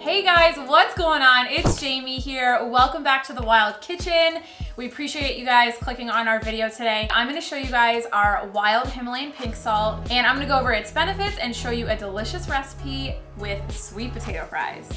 Hey guys, what's going on? It's Jamie here. Welcome back to the Wild Kitchen. We appreciate you guys clicking on our video today. I'm gonna show you guys our wild Himalayan pink salt and I'm gonna go over its benefits and show you a delicious recipe with sweet potato fries.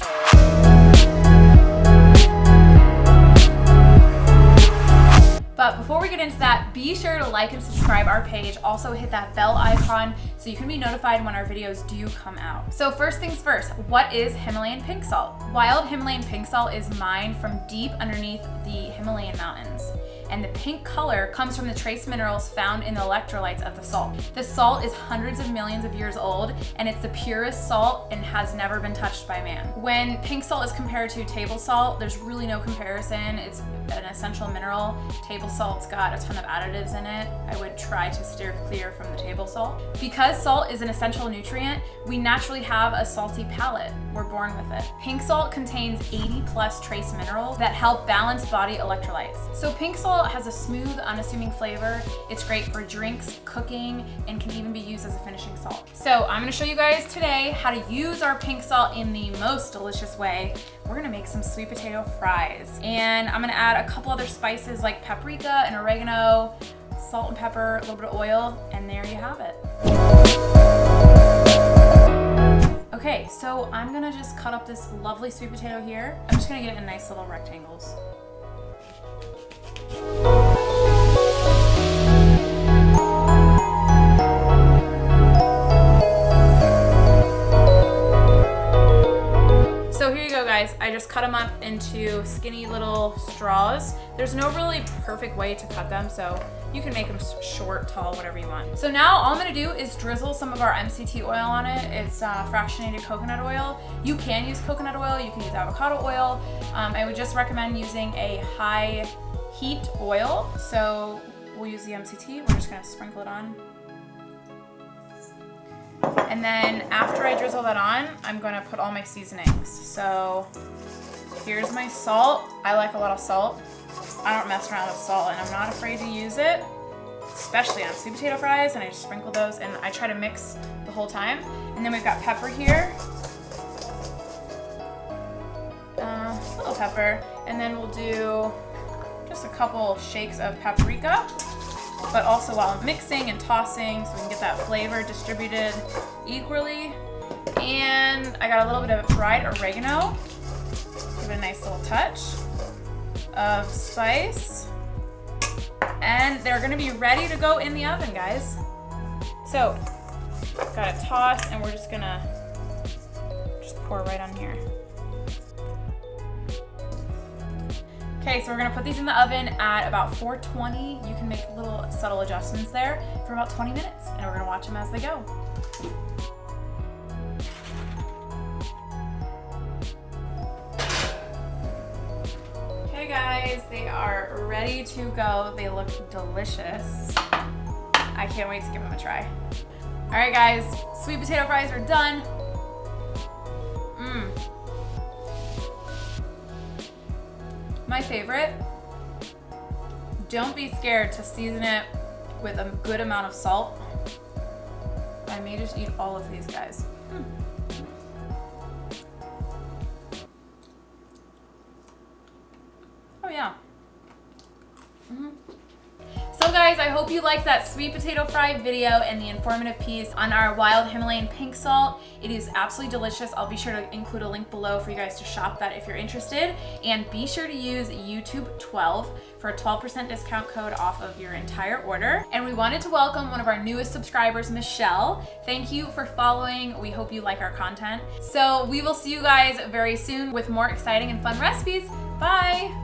But before we get into that, be sure to like and subscribe our page. Also hit that bell icon so you can be notified when our videos do come out. So first things first, what is Himalayan pink salt? Wild Himalayan pink salt is mined from deep underneath the Himalayan mountains and the pink color comes from the trace minerals found in the electrolytes of the salt. The salt is hundreds of millions of years old and it's the purest salt and has never been touched by man. When pink salt is compared to table salt, there's really no comparison. It's an essential mineral. Table salt's got a ton of additives in it. I would try to steer clear from the table salt. Because salt is an essential nutrient, we naturally have a salty palate. We're born with it. Pink salt contains 80 plus trace minerals that help balance body electrolytes. So pink salt has a smooth, unassuming flavor. It's great for drinks, cooking, and can even be used as a finishing salt. So I'm gonna show you guys today how to use our pink salt in the most delicious way. We're gonna make some sweet potato fries. And I'm gonna add a couple other spices like paprika and oregano, salt and pepper, a little bit of oil, and there you have it. Okay, so I'm gonna just cut up this lovely sweet potato here. I'm just gonna get it in nice little rectangles. Guys, I just cut them up into skinny little straws. There's no really perfect way to cut them, so you can make them short, tall, whatever you want. So now all I'm gonna do is drizzle some of our MCT oil on it. It's uh, fractionated coconut oil. You can use coconut oil, you can use avocado oil. Um, I would just recommend using a high heat oil. So we'll use the MCT. We're just gonna sprinkle it on. And then after I drizzle that on, I'm gonna put all my seasonings. So here's my salt. I like a lot of salt. I don't mess around with salt and I'm not afraid to use it, especially on sweet potato fries. And I just sprinkle those and I try to mix the whole time. And then we've got pepper here. Uh, little pepper. And then we'll do just a couple shakes of paprika, but also while I'm mixing and tossing so we can get that flavor distributed equally. And I got a little bit of fried oregano, give it a nice little touch of spice. And they're gonna be ready to go in the oven, guys. So, got a toss and we're just gonna just pour right on here. Okay, so we're gonna put these in the oven at about 420. You can make little subtle adjustments there for about 20 minutes, and we're gonna watch them as they go. Okay guys, they are ready to go. They look delicious. I can't wait to give them a try. All right guys, sweet potato fries are done. My favorite, don't be scared to season it with a good amount of salt. I may just eat all of these guys. Hmm. Oh yeah. Mm -hmm. So guys, I hope you liked that sweet potato fry video and the informative piece on our wild Himalayan pink salt. It is absolutely delicious. I'll be sure to include a link below for you guys to shop that if you're interested. And be sure to use YouTube12 for a 12% discount code off of your entire order. And we wanted to welcome one of our newest subscribers, Michelle. Thank you for following. We hope you like our content. So we will see you guys very soon with more exciting and fun recipes. Bye!